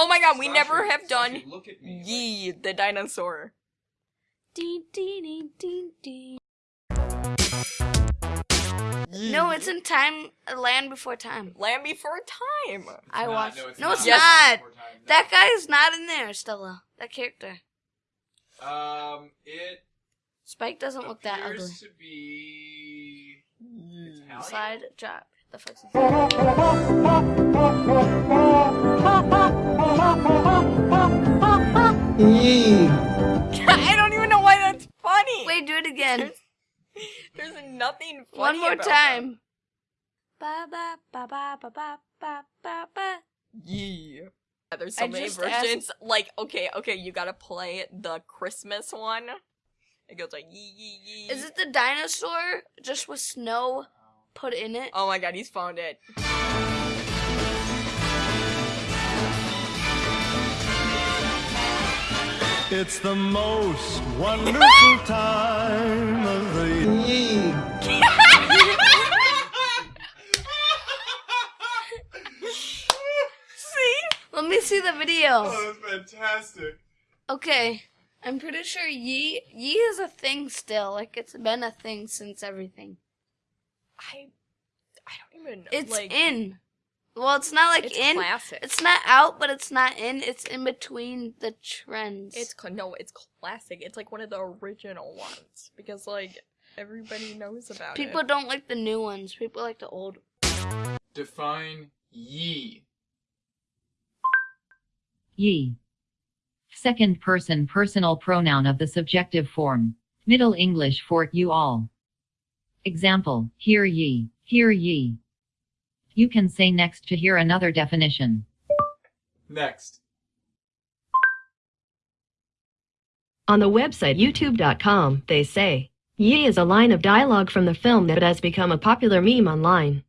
Oh my god, we never Sasha, have done Sasha, look at me. Yee, the dinosaur. Ding, ding. Yee. No, it's in time. Land Before Time. Land Before Time. I Nah, watched. No, it's no, not. it's Yes. not. More time. That guy is not in there, Stella. That character. Um, it Spike doesn't look that ugly. appears to be Italian. Slide, drop. The fuck's funny. Do it again. There's nothing funny One more about time. Ba ba ba ba ba ba ba ba ba. Yee. Yeah, there's so I many just versions. Like, okay, okay, you gotta play the Christmas one. It goes like yee yee yee. Is it the dinosaur just with snow put in it? Oh my god, he's found it. It's the most wonderful time Let me see the video. Oh, that's fantastic. Okay. I'm pretty sure Yee Yee is a thing still. Like it's been a thing since everything. I I don't even know. It's like, in. Well, it's not like it's in. classic. It's not out, but it's not in. It's in between the trends. It's cl- no, it's classic. It's like one of the original ones because like everybody knows about People it. People don't like the new ones. People like the old. Define ye. Ye. Second person personal pronoun of the subjective form. Middle English for you all. Example, hear ye, hear ye. You can say next to hear another definition. Next. On the website youtube.com, they say, Ye is a line of dialogue from the film that has become a popular meme online.